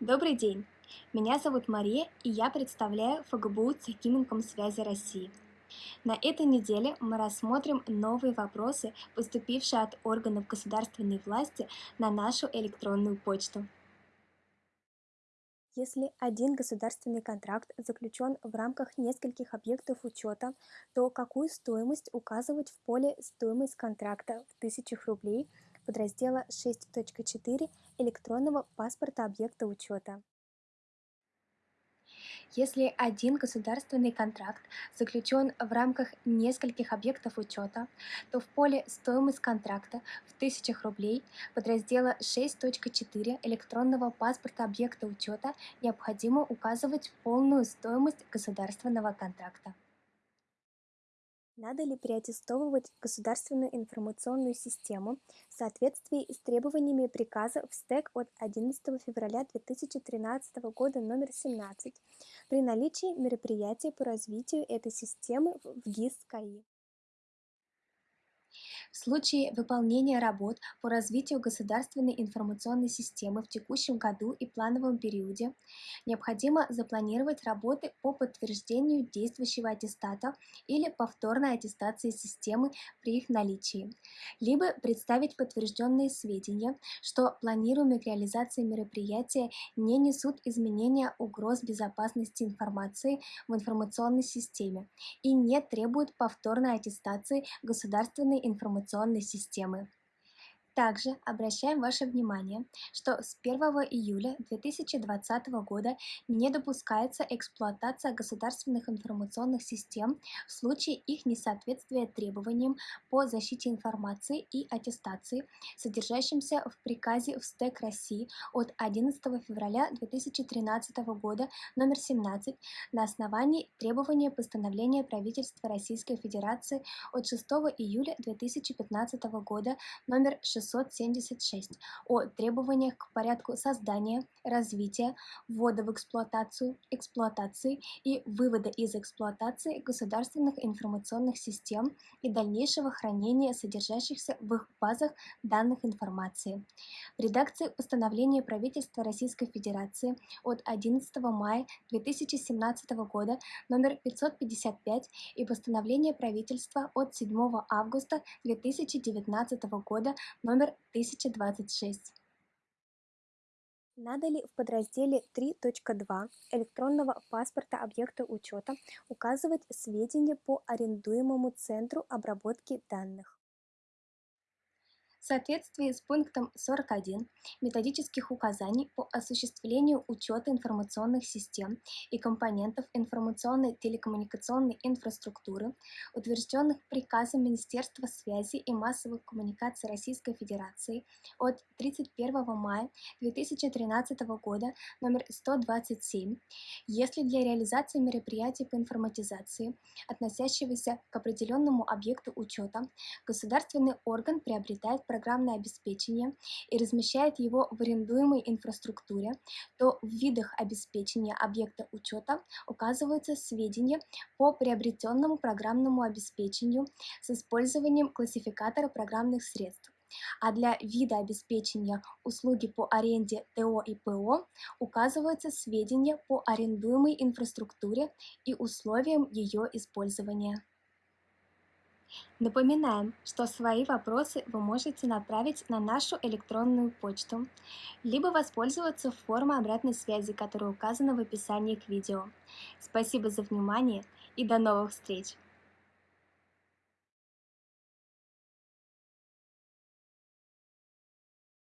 Добрый день! Меня зовут Мария, и я представляю ФГБУ Цехиминком связи России. На этой неделе мы рассмотрим новые вопросы, поступившие от органов государственной власти на нашу электронную почту. Если один государственный контракт заключен в рамках нескольких объектов учета, то какую стоимость указывать в поле «Стоимость контракта» в тысячах рублей – подраздела 6.4 электронного паспорта объекта учета. Если один государственный контракт заключен в рамках нескольких объектов учета, то в поле «Стоимость контракта» в тысячах рублей подраздела 6.4 электронного паспорта объекта учета необходимо указывать полную стоимость государственного контракта. Надо ли переаттестовывать государственную информационную систему в соответствии с требованиями приказа в СТЭК от 11 февраля 2013 года номер 17 при наличии мероприятий по развитию этой системы в ГИС КАИ? В случае выполнения работ по развитию государственной информационной системы в текущем году и плановом периоде необходимо запланировать работы по подтверждению действующего аттестата или повторной аттестации системы при их наличии, либо представить подтвержденные сведения, что планируемые к реализации мероприятия не несут изменения угроз безопасности информации в информационной системе и не требуют повторной аттестации государственной информационной информационной системы. Также обращаем ваше внимание, что с 1 июля 2020 года не допускается эксплуатация государственных информационных систем в случае их несоответствия требованиям по защите информации и аттестации, содержащимся в приказе в СТЭК России от 11 февраля 2013 года номер 17 на основании требования постановления правительства Российской Федерации от 6 июля 2015 года номер 6 676 о требованиях к порядку создания, развития, ввода в эксплуатацию, эксплуатации и вывода из эксплуатации государственных информационных систем и дальнейшего хранения содержащихся в их базах данных информации. В редакции постановления правительства Российской Федерации от 11 мая 2017 года номер 555 и постановление правительства от 7 августа 2019 года номер номер 1026. Надо ли в подразделе 3.2 электронного паспорта объекта учета указывать сведения по арендуемому центру обработки данных? Соответствии с пунктом 41 методических указаний по осуществлению учета информационных систем и компонентов информационной телекоммуникационной инфраструктуры, утвержденных приказом Министерства связи и массовых коммуникаций Российской Федерации от 31 мая 2013 года номер 127, если для реализации мероприятий по информатизации, относящегося к определенному объекту учета, государственный орган приобретает программное обеспечение и размещает его в арендуемой инфраструктуре, то в видах обеспечения объекта учета указываются сведения по приобретенному программному обеспечению с использованием классификатора программных средств. А для вида обеспечения услуги по аренде ТО и ПО указываются сведения по арендуемой инфраструктуре и условиям ее использования. Напоминаем, что свои вопросы вы можете направить на нашу электронную почту, либо воспользоваться формой обратной связи, которая указана в описании к видео. Спасибо за внимание и до новых встреч!